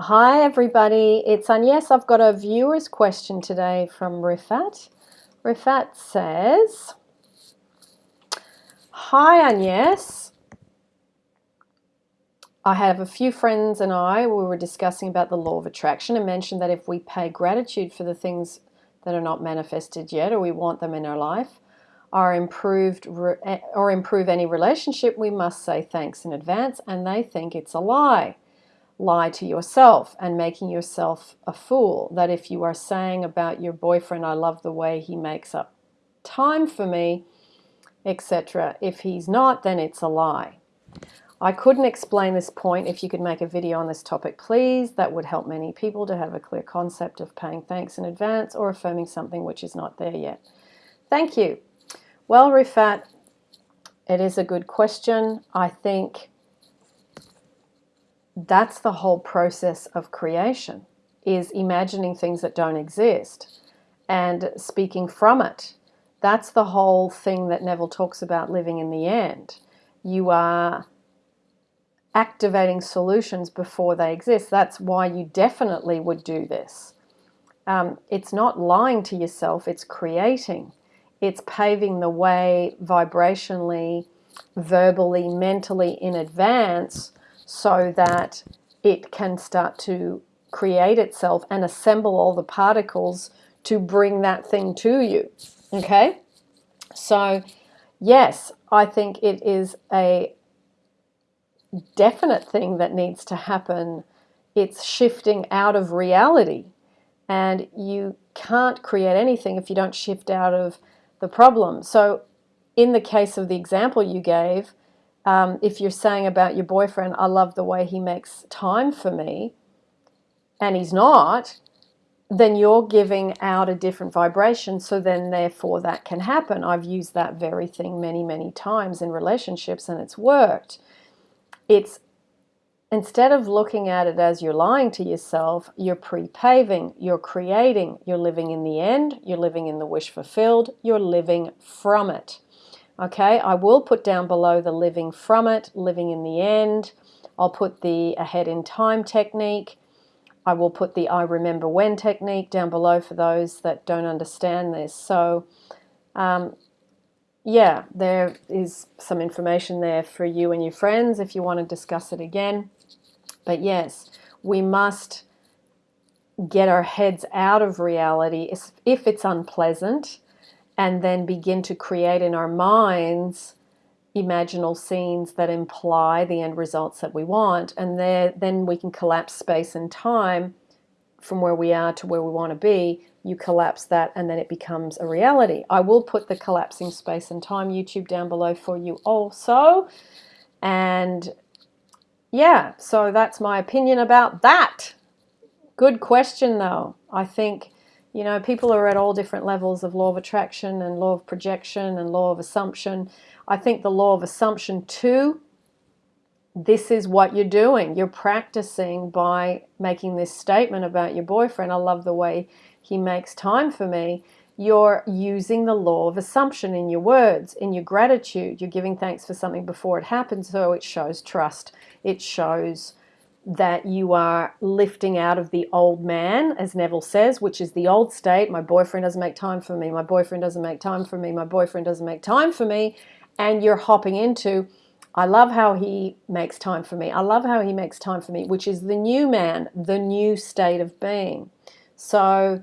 Hi everybody, it's Agnes. I've got a viewer's question today from Rifat. Rifat says, Hi Agnes, I have a few friends and I, we were discussing about the law of attraction and mentioned that if we pay gratitude for the things that are not manifested yet or we want them in our life, or improved eh, or improve any relationship, we must say thanks in advance and they think it's a lie lie to yourself and making yourself a fool. That if you are saying about your boyfriend, I love the way he makes up time for me, etc. If he's not, then it's a lie. I couldn't explain this point. If you could make a video on this topic, please, that would help many people to have a clear concept of paying thanks in advance or affirming something which is not there yet. Thank you. Well, Rifat, it is a good question. I think that's the whole process of creation is imagining things that don't exist and speaking from it. That's the whole thing that Neville talks about living in the end. You are activating solutions before they exist. That's why you definitely would do this. Um, it's not lying to yourself it's creating. It's paving the way vibrationally verbally mentally in advance so that it can start to create itself and assemble all the particles to bring that thing to you. Okay? So, yes, I think it is a definite thing that needs to happen. It's shifting out of reality. And you can't create anything if you don't shift out of the problem. So, in the case of the example you gave, um, if you're saying about your boyfriend, I love the way he makes time for me, and he's not, then you're giving out a different vibration. So then, therefore, that can happen. I've used that very thing many, many times in relationships, and it's worked. It's instead of looking at it as you're lying to yourself, you're pre paving, you're creating, you're living in the end, you're living in the wish fulfilled, you're living from it. Okay, I will put down below the living from it, living in the end. I'll put the ahead in time technique. I will put the I remember when technique down below for those that don't understand this. So, um, yeah, there is some information there for you and your friends if you want to discuss it again. But yes, we must get our heads out of reality if it's unpleasant and then begin to create in our minds imaginal scenes that imply the end results that we want. And there, then we can collapse space and time from where we are to where we want to be. You collapse that and then it becomes a reality. I will put the collapsing space and time YouTube down below for you also. And yeah so that's my opinion about that. Good question though. I think you know, people are at all different levels of law of attraction and law of projection and law of assumption. I think the law of assumption too, this is what you're doing. You're practicing by making this statement about your boyfriend. I love the way he makes time for me. You're using the law of assumption in your words, in your gratitude. You're giving thanks for something before it happens, so it shows trust. It shows that you are lifting out of the old man, as Neville says, which is the old state. My boyfriend doesn't make time for me. My boyfriend doesn't make time for me. My boyfriend doesn't make time for me. And you're hopping into, I love how he makes time for me. I love how he makes time for me, which is the new man, the new state of being. So,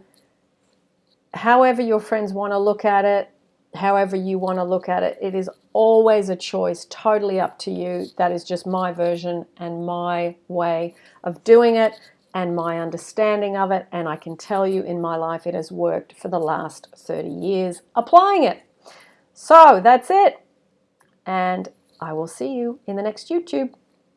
however your friends want to look at it, however you want to look at it, it is always a choice, totally up to you. That is just my version and my way of doing it and my understanding of it. And I can tell you in my life it has worked for the last 30 years applying it. So that's it. And I will see you in the next YouTube.